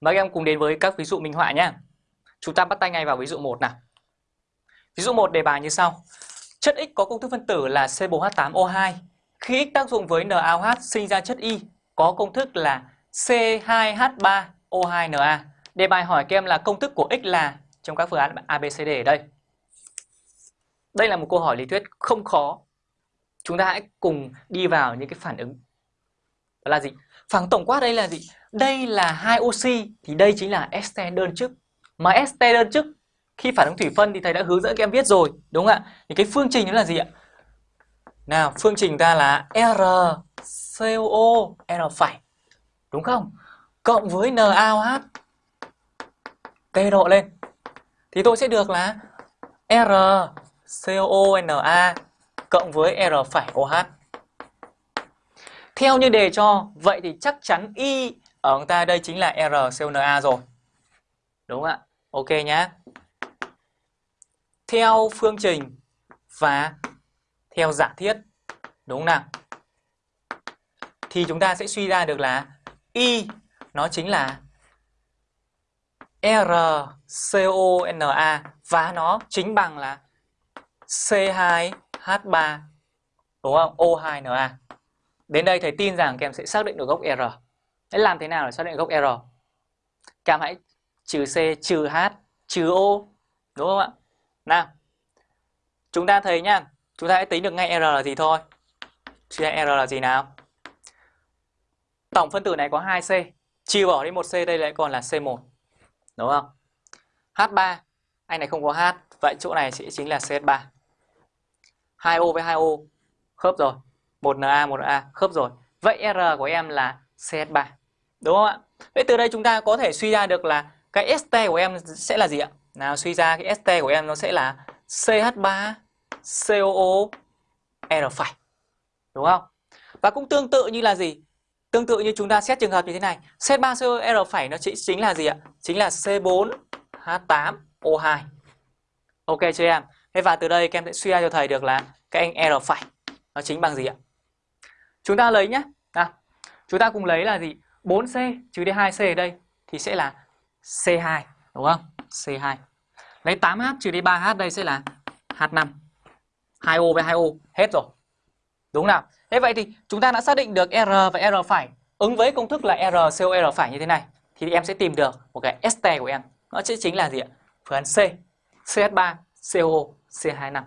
Mời các em cùng đến với các ví dụ minh họa nhé. Chúng ta bắt tay ngay vào ví dụ 1 nào. Ví dụ 1 đề bài như sau. Chất X có công thức phân tử là C4H8O2. Khi X tác dụng với NaOH sinh ra chất Y, có công thức là C2H3O2Na. Đề bài hỏi các em là công thức của X là, trong các phương án ABCD ở đây. Đây là một câu hỏi lý thuyết không khó. Chúng ta hãy cùng đi vào những cái phản ứng. Là gì? Phản tổng quát đây là gì? Đây là hai oxy thì đây chính là este đơn chức. Mà este đơn chức khi phản ứng thủy phân thì thầy đã hướng dẫn các em viết rồi, đúng không ạ? Thì cái phương trình đó là gì ạ? Nào, phương trình ta là R COO R phải. Đúng không? Cộng với NaOH T độ lên. Thì tôi sẽ được là R cộng với R phải OH. Theo như đề cho, vậy thì chắc chắn Y ở chúng ta đây chính là RCNA rồi. Đúng không ạ? Ok nhá. Theo phương trình và theo giả thiết, đúng không nào? Thì chúng ta sẽ suy ra được là Y nó chính là RCONA và nó chính bằng là C2H3 đúng không? O2Na. Đến đây thầy tin rằng các em sẽ xác định được gốc R. Thế làm thế nào để xác định gốc R? Các em hãy trừ C, trừ H, trừ O. Đúng không ạ? Nào. Chúng ta thấy nhá, chúng ta hãy tính được ngay R là gì thôi. Suy R là gì nào? Tổng phân tử này có 2C, chia bỏ đi 1C đây lại còn là C1. Đúng không? H3, anh này không có H, vậy chỗ này sẽ chính là CH3. 2O với 2O khớp rồi. 1Na, 1A khớp rồi. Vậy R của em là CS3. Đúng không ạ? Vậy từ đây chúng ta có thể suy ra được là cái ST của em sẽ là gì ạ? Nào suy ra cái ST của em nó sẽ là CH3 COO R phải. Đúng không? Và cũng tương tự như là gì? Tương tự như chúng ta xét trường hợp như thế này. C3 CO R phải nó chỉ chính là gì ạ? Chính là C4 H8 O2. Ok chưa em? Thế và từ đây các em sẽ suy ra cho thầy được là cái anh R phải nó chính bằng gì ạ? Chúng ta lấy nhé. À, chúng ta cùng lấy là gì? 4C trừ đi 2C ở đây thì sẽ là C2 đúng không? C2. Lấy 8H trừ đi 3H đây sẽ là H5. 2O với 2O hết rồi. Đúng nào? Thế vậy thì chúng ta đã xác định được R và R phải ứng với công thức là R COR R phải như thế này thì em sẽ tìm được một cái ST của em. Nó sẽ chính là gì ạ? Phương án C, CH3, CO, C25.